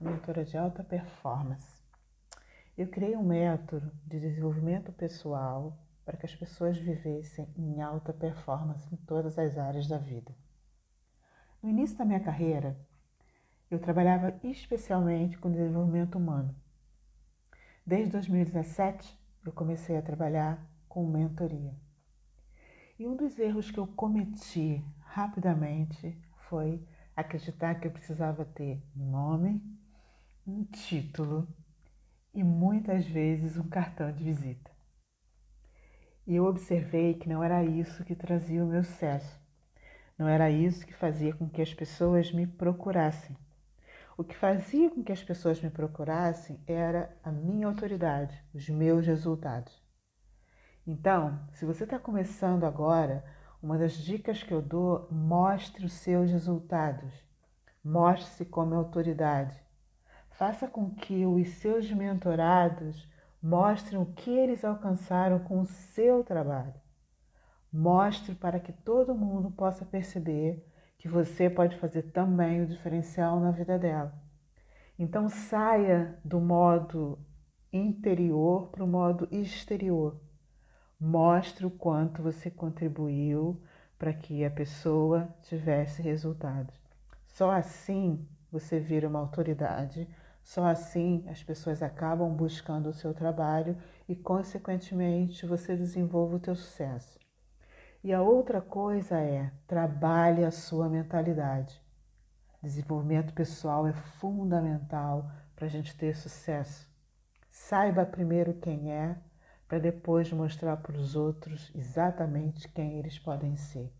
mentora de alta performance. Eu criei um método de desenvolvimento pessoal para que as pessoas vivessem em alta performance em todas as áreas da vida. No início da minha carreira, eu trabalhava especialmente com desenvolvimento humano. Desde 2017, eu comecei a trabalhar com mentoria. E um dos erros que eu cometi rapidamente foi acreditar que eu precisava ter nome, um título e muitas vezes um cartão de visita. E eu observei que não era isso que trazia o meu sucesso. Não era isso que fazia com que as pessoas me procurassem. O que fazia com que as pessoas me procurassem era a minha autoridade, os meus resultados. Então, se você está começando agora, uma das dicas que eu dou, mostre os seus resultados. Mostre-se como autoridade. Faça com que os seus mentorados mostrem o que eles alcançaram com o seu trabalho. Mostre para que todo mundo possa perceber que você pode fazer também o diferencial na vida dela. Então saia do modo interior para o modo exterior. Mostre o quanto você contribuiu para que a pessoa tivesse resultados. Só assim você vira uma autoridade, só assim as pessoas acabam buscando o seu trabalho e, consequentemente, você desenvolve o teu sucesso. E a outra coisa é trabalhe a sua mentalidade. Desenvolvimento pessoal é fundamental para a gente ter sucesso. Saiba primeiro quem é, para depois mostrar para os outros exatamente quem eles podem ser.